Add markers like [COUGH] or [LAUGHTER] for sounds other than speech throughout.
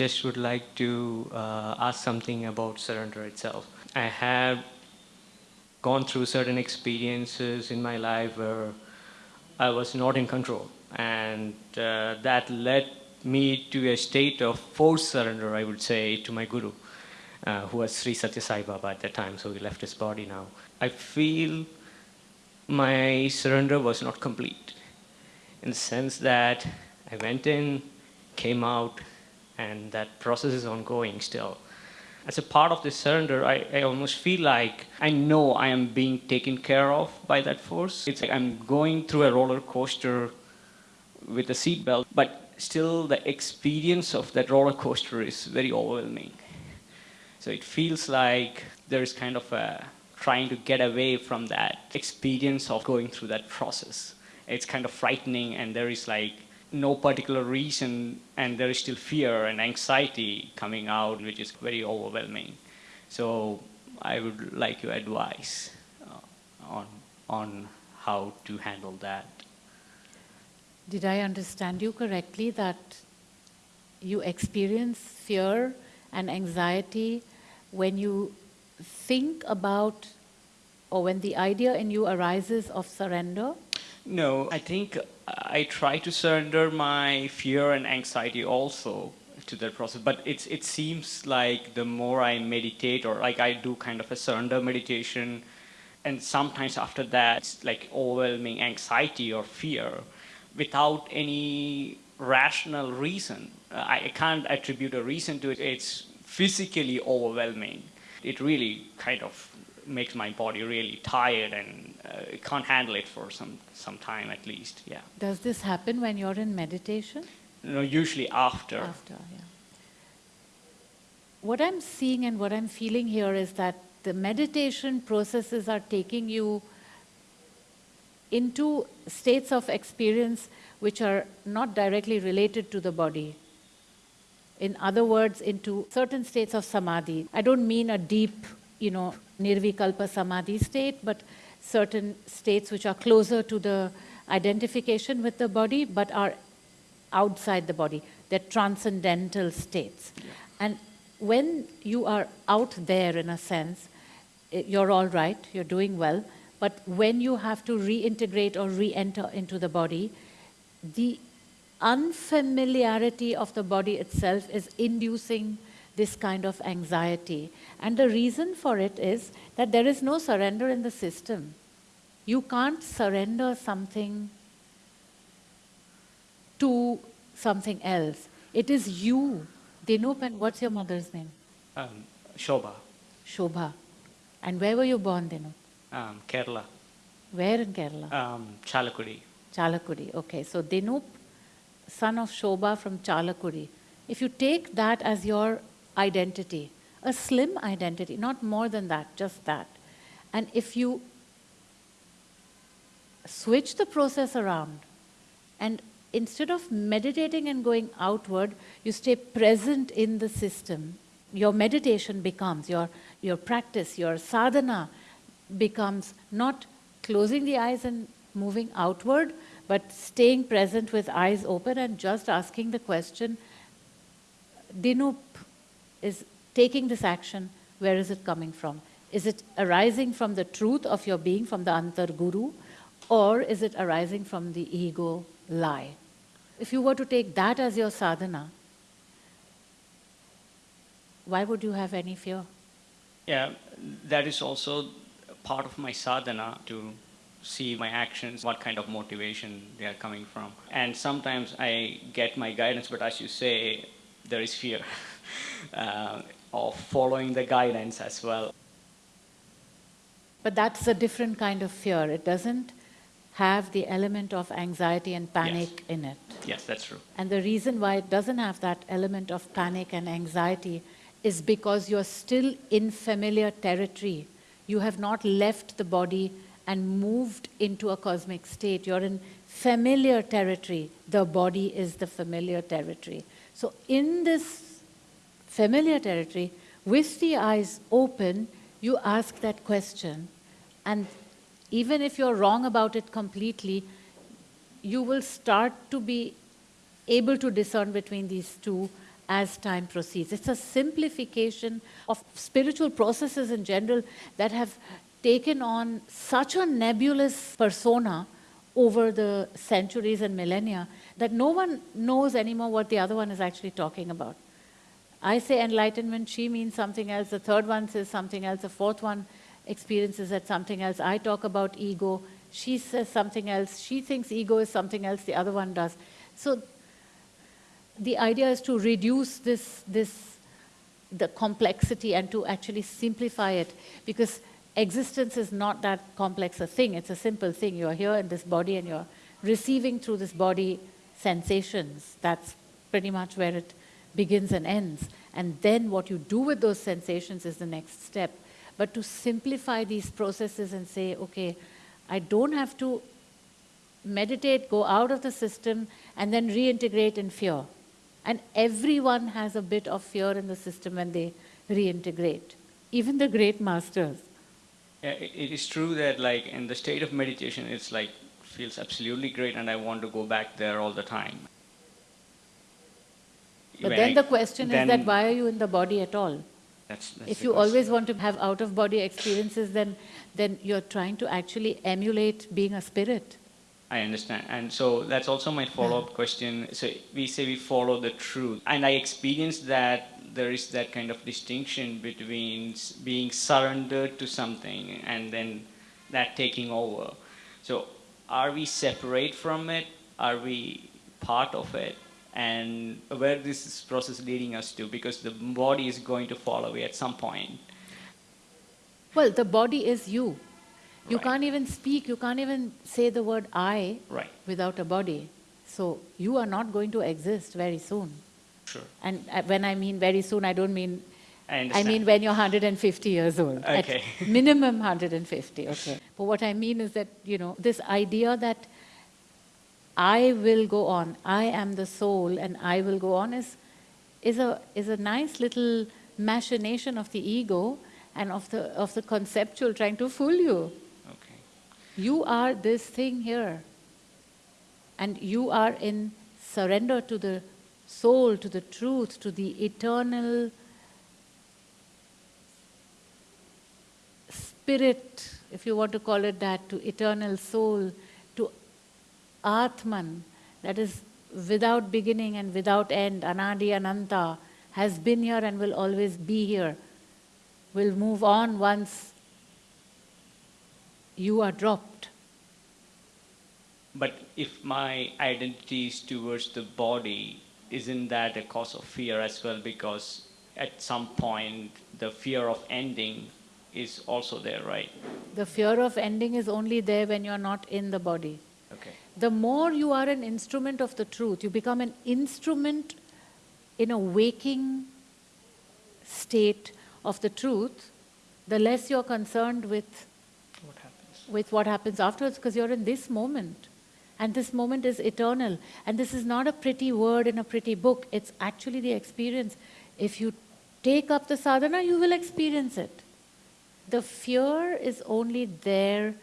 just would like to uh, ask something about surrender itself. I have gone through certain experiences in my life where I was not in control. And uh, that led me to a state of forced surrender, I would say, to my guru, uh, who was Sri Satya Sai Baba at that time, so he left his body now. I feel my surrender was not complete in the sense that I went in, came out, and that process is ongoing still. As a part of this surrender, I, I almost feel like I know I am being taken care of by that force. It's like I'm going through a roller coaster with a seatbelt, but still the experience of that roller coaster is very overwhelming. So it feels like there's kind of a trying to get away from that experience of going through that process. It's kind of frightening and there is like no particular reason and there is still fear and anxiety coming out which is very overwhelming. So I would like your advice uh, on, on how to handle that. Did I understand you correctly that you experience fear and anxiety when you think about or when the idea in you arises of surrender? No, I think I try to surrender my fear and anxiety also to that process, but it's, it seems like the more I meditate or like I do kind of a surrender meditation, and sometimes after that, it's like overwhelming anxiety or fear without any rational reason. I can't attribute a reason to it. It's physically overwhelming. It really kind of makes my body really tired and uh, can't handle it for some, some time at least, yeah. Does this happen when you're in meditation? No, usually after. After, yeah. What I'm seeing and what I'm feeling here is that the meditation processes are taking you into states of experience which are not directly related to the body. In other words, into certain states of samadhi. I don't mean a deep, you know, nirvikalpa samadhi state, but certain states which are closer to the identification with the body, but are outside the body. They're transcendental states. Yeah. And when you are out there, in a sense, eh, you're all right, you're doing well, but when you have to reintegrate or re-enter into the body, the unfamiliarity of the body itself is inducing this kind of anxiety. And the reason for it is that there is no surrender in the system. You can't surrender something to something else. It is you. Dinup, and what's your mother's name? Um, Shobha. Shobha. And where were you born, Dinup? Um, Kerala. Where in Kerala? Um, Chalakudi. Chalakudi, okay. So Dinup, son of Shobha from Chalakudi. If you take that as your identity, a slim identity, not more than that, just that. And if you switch the process around and instead of meditating and going outward, you stay present in the system, your meditation becomes, your, your practice, your sadhana becomes not closing the eyes and moving outward, but staying present with eyes open and just asking the question, Dinup is taking this action, where is it coming from? Is it arising from the truth of your being, from the Antar Guru, or is it arising from the ego lie? If you were to take that as your sadhana, why would you have any fear? Yeah, that is also part of my sadhana to see my actions, what kind of motivation they are coming from. And sometimes I get my guidance, but as you say, there is fear [LAUGHS] uh, of following the guidance as well. But that's a different kind of fear. It doesn't have the element of anxiety and panic yes. in it. Yes, that's true. And the reason why it doesn't have that element of panic and anxiety is because you're still in familiar territory. You have not left the body and moved into a cosmic state. You're in familiar territory. The body is the familiar territory. So in this familiar territory, with the eyes open, you ask that question. And even if you're wrong about it completely, you will start to be able to discern between these two as time proceeds. It's a simplification of spiritual processes in general that have taken on such a nebulous persona over the centuries and millennia that no one knows anymore what the other one is actually talking about. I say enlightenment, she means something else, the third one says something else, the fourth one experiences that something else. I talk about ego, she says something else, she thinks ego is something else, the other one does. So the idea is to reduce this, this, the complexity and to actually simplify it because existence is not that complex a thing, it's a simple thing. You're here in this body and you're receiving through this body sensations. That's pretty much where it begins and ends. And then what you do with those sensations is the next step. But to simplify these processes and say, okay, I don't have to meditate, go out of the system, and then reintegrate in fear. And everyone has a bit of fear in the system when they reintegrate, even the great masters. Yeah, it is true that like in the state of meditation, it's like feels absolutely great and I want to go back there all the time. But then I, the question then is that why are you in the body at all? That's, that's if you question. always want to have out-of-body experiences, then, then you're trying to actually emulate being a spirit. I understand. And so that's also my follow-up question. So we say we follow the truth. And I experienced that there is that kind of distinction between being surrendered to something and then that taking over. So are we separate from it? Are we part of it? And where this process is leading us to? Because the body is going to fall away at some point. Well, the body is you. You right. can't even speak, you can't even say the word I right. without a body. So you are not going to exist very soon. Sure. And uh, when I mean very soon, I don't mean I, I, mean when you're 150 years old. Okay. [LAUGHS] minimum 150, okay. But what I mean is that, you know, this idea that I will go on, I am the soul and I will go on is, is, a, is a nice little machination of the ego and of the, of the conceptual trying to fool you. Okay. You are this thing here. And you are in surrender to the soul, to the truth, to the eternal spirit, if you want to call it that, to eternal soul, Atman, that is without beginning and without end, Anadi Ananta, has been here and will always be here, will move on once you are dropped. But if my identity is towards the body, isn't that a cause of fear as well? Because at some point, the fear of ending is also there, right? The fear of ending is only there when you're not in the body. The more you are an instrument of the truth, you become an instrument in a waking state of the truth, the less you're concerned with what happens, with what happens afterwards because you're in this moment. And this moment is eternal. And this is not a pretty word in a pretty book, it's actually the experience. If you take up the sadhana, you will experience it. The fear is only there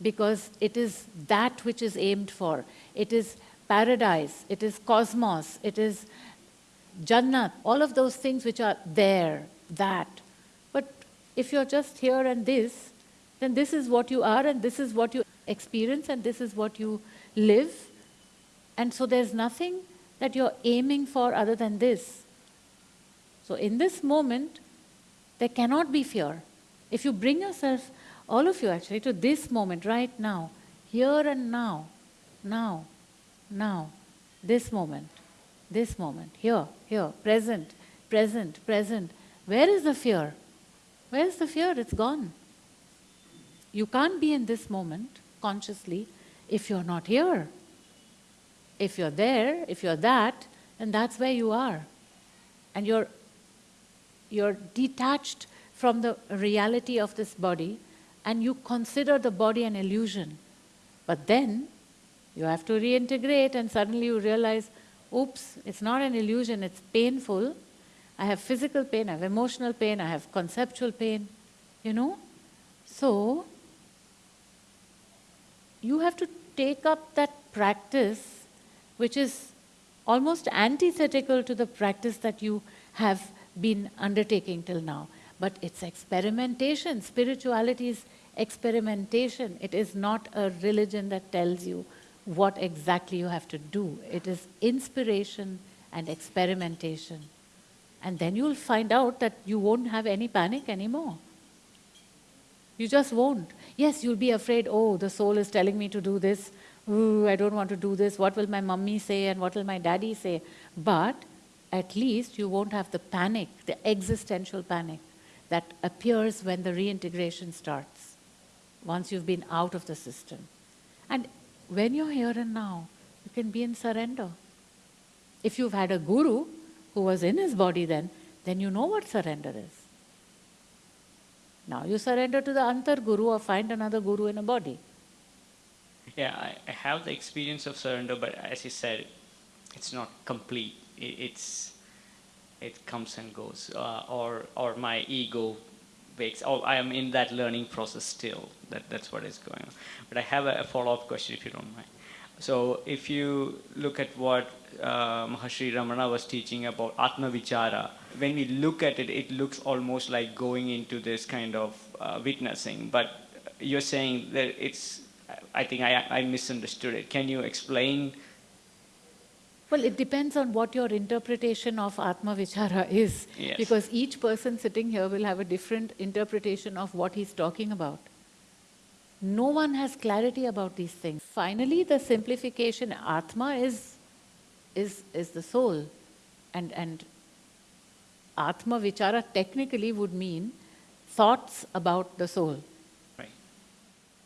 because it is that which is aimed for. It is paradise, it is cosmos, it is Jannat, all of those things which are there, that. But if you're just here and this, then this is what you are and this is what you experience and this is what you live. And so there's nothing that you're aiming for other than this. So in this moment, there cannot be fear. If you bring yourself, all of you actually, to this moment right now, here and now, now, now, this moment, this moment, here, here, present, present, present. Where is the fear? Where is the fear? It's gone. You can't be in this moment consciously if you're not here. If you're there, if you're that, then that's where you are. And you're, you're detached from the reality of this body and you consider the body an illusion. But then you have to reintegrate and suddenly you realize, oops, it's not an illusion, it's painful. I have physical pain, I have emotional pain, I have conceptual pain, you know? So, you have to take up that practice which is almost antithetical to the practice that you have been undertaking till now. But it's experimentation. Spirituality is experimentation. It is not a religion that tells you what exactly you have to do. It is inspiration and experimentation. And then you'll find out that you won't have any panic anymore. You just won't. Yes, you'll be afraid, oh, the soul is telling me to do this. Ooh, I don't want to do this. What will my mummy say and what will my daddy say? But at least you won't have the panic, the existential panic that appears when the reintegration starts, once you've been out of the system. And when you're here and now, you can be in surrender. If you've had a guru who was in his body then, then you know what surrender is. Now you surrender to the Antar Guru or find another guru in a body. Yeah, I, have the experience of surrender, but as you said, it's not complete. It, it's it comes and goes, uh, or or my ego wakes. Oh, I am in that learning process still. That that's what is going on. But I have a, a follow-up question, if you don't mind. So if you look at what uh, Maharshi Ramana was teaching about Atma Vichara, when we look at it, it looks almost like going into this kind of uh, witnessing. But you're saying that it's, I think I, I misunderstood it. Can you explain? Well, it depends on what your interpretation of Atma Vichara is. Yes. Because each person sitting here will have a different interpretation of what he's talking about. No one has clarity about these things. Finally, the simplification, Atma is, is, is the soul. And, and Atma Vichara technically would mean thoughts about the soul. Right.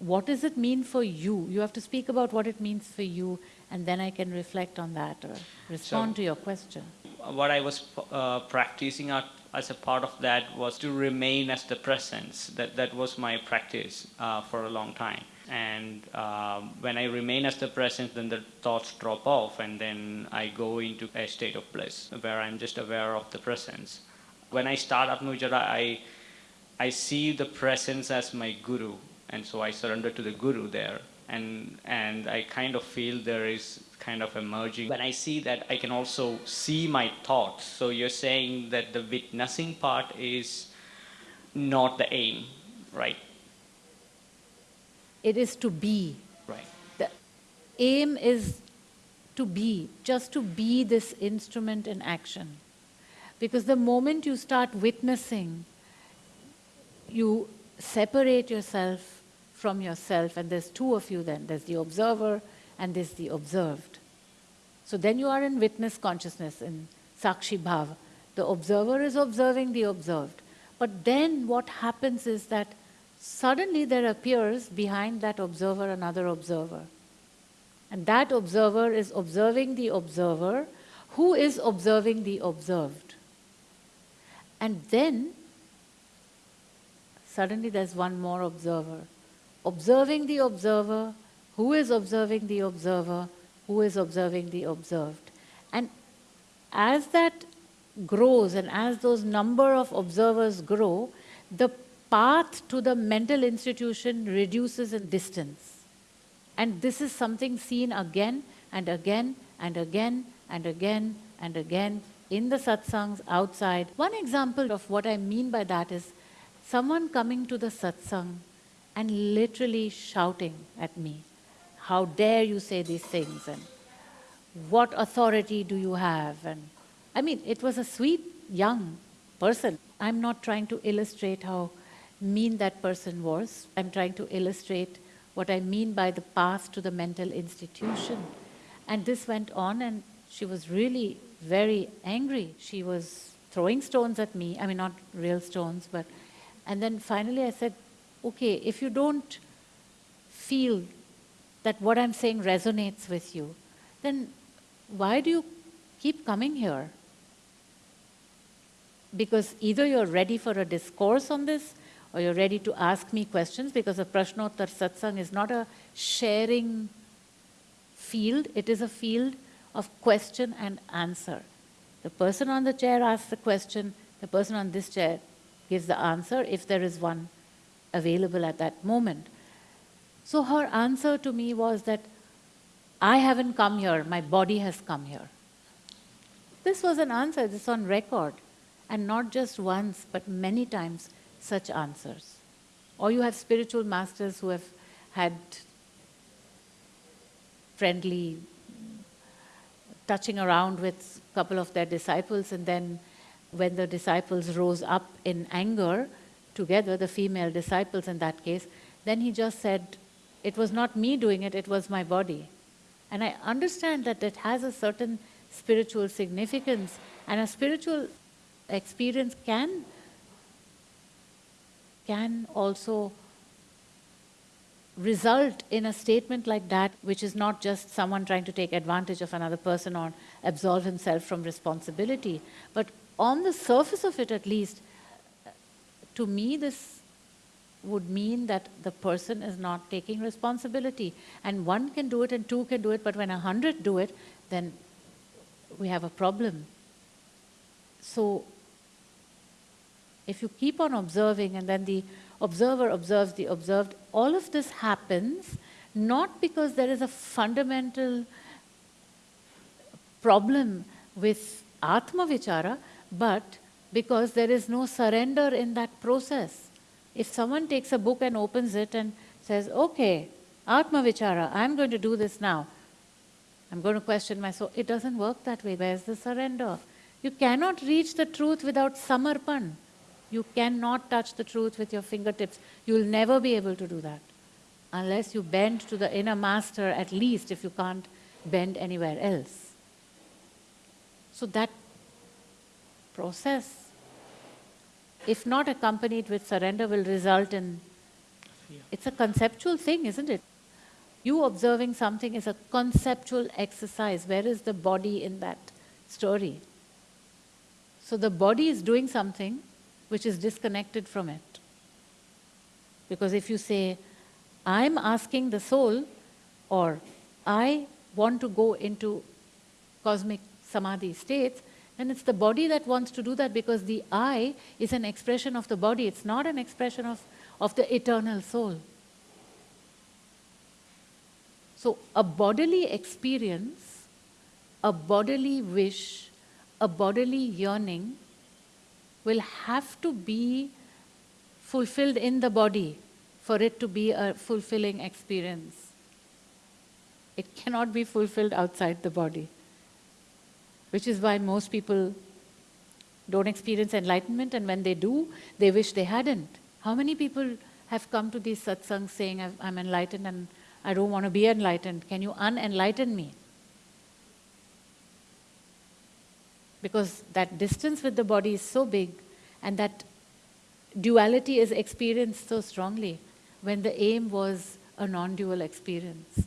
What does it mean for you? You have to speak about what it means for you, and then I can reflect on that or respond So- to your question. What I was uh, practicing at, as a part of that was to remain as the presence. That, that was my practice uh, for a long time. And um, when I remain as the presence, then the thoughts drop off, and then I go into a state of bliss where I'm just aware of the presence. When I start Atma Vichara, I, I see the presence as my guru, and so I surrender to the guru there. And, and I kind of feel there is kind of emerging. merging. When I see that, I can also see my thoughts. So you're saying that the witnessing part is not the aim, right? It is to be. Right. The aim is to be, just to be this instrument in action. Because the moment you start witnessing, you separate yourself from yourself, and there's two of you then there's the observer and there's the observed. So then you are in witness consciousness, in Sakshi Bhava. The observer is observing the observed. But then what happens is that suddenly there appears behind that observer another observer. And that observer is observing the observer who is observing the observed. And then suddenly there's one more observer. Observing the observer, who is observing the observer, who is observing the observed. And as that grows and as those number of observers grow, the path to the mental institution reduces in distance. And this is something seen again and again and again and again and again in the satsangs outside. One example of what I mean by that is someone coming to the satsang and literally shouting at me, How dare you say these things? And what authority do you have? And I mean, it was a sweet young person. I'm not trying to illustrate how mean that person was. I'm trying to illustrate what I mean by the path to the mental institution. And this went on, and she was really very angry. She was throwing stones at me. I mean, not real stones, but. And then finally I said, okay, if you don't feel that what I'm saying resonates with you, then why do you keep coming here? Because either you're ready for a discourse on this, or you're ready to ask me questions, because a Prashnottar Satsang is not a sharing field, it is a field of question and answer. The person on the chair asks the question, the person on this chair gives the answer if there is one available at that moment. So her answer to me was that I haven't come here, my body has come here. This was an answer, this on record. And not just once, but many times, such answers. Or you have spiritual masters who have had friendly touching around with a couple of their disciples, and then when the disciples rose up in anger together, the female disciples in that case, then he just said, It was not me doing it, it was my body. And I understand that it has a certain spiritual significance, and a spiritual experience can, can also result in a statement like that, which is not just someone trying to take advantage of another person or absolve himself from responsibility, but on the surface of it at least, to me, this would mean that the person is not taking responsibility. And one can do it and two can do it, but when a hundred do it, then we have a problem. So, if you keep on observing and then the observer observes the observed, all of this happens not because there is a fundamental problem with Atma Vichara, but because there is no surrender in that process. If someone takes a book and opens it and says, okay, Atma Vichara, I'm going to do this now. I'm going to question my soul. It doesn't work that way. Where's the surrender? You cannot reach the truth without samarpan. You cannot touch the truth with your fingertips. You'll never be able to do that. Unless you bend to the inner master, at least if you can't bend anywhere else. So that process, if not accompanied with surrender, will result in. It's a conceptual thing, isn't it? You observing something is a conceptual exercise. Where is the body in that story? So the body is doing something which is disconnected from it. Because if you say, I'm asking the soul, or I want to go into cosmic samadhi states, then it's the body that wants to do that because the I is an expression of the body, it's not an expression of, of the eternal soul. So, a bodily experience, a bodily wish, a bodily yearning will have to be fulfilled in the body for it to be a fulfilling experience. It cannot be fulfilled outside the body, which is why most people don't experience enlightenment, and when they do, they wish they hadn't. How many people have come to these satsangs saying, I'm enlightened and I don't want to be enlightened? Can you unenlighten me? because that distance with the body is so big and that duality is experienced so strongly when the aim was a non dual experience.